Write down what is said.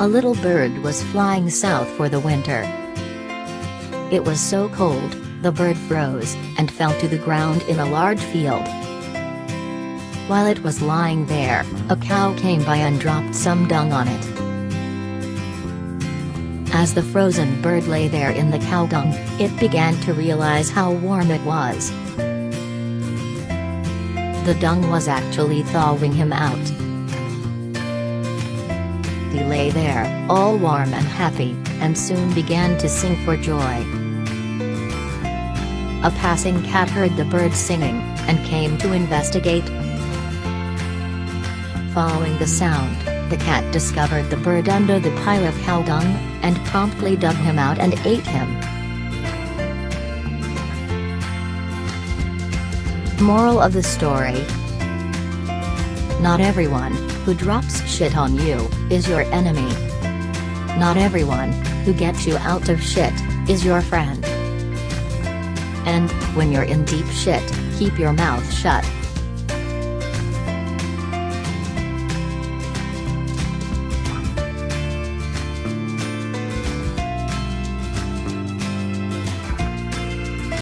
A little bird was flying south for the winter. It was so cold, the bird froze, and fell to the ground in a large field. While it was lying there, a cow came by and dropped some dung on it. As the frozen bird lay there in the cow dung, it began to realize how warm it was. The dung was actually thawing him out. He lay there, all warm and happy, and soon began to sing for joy. A passing cat heard the bird singing, and came to investigate. Following the sound, the cat discovered the bird under the pile of cow dung, and promptly dug him out and ate him. Moral of the story Not everyone who drops shit on you is your enemy. Not everyone who gets you out of shit is your friend. And when you're in deep shit, keep your mouth shut.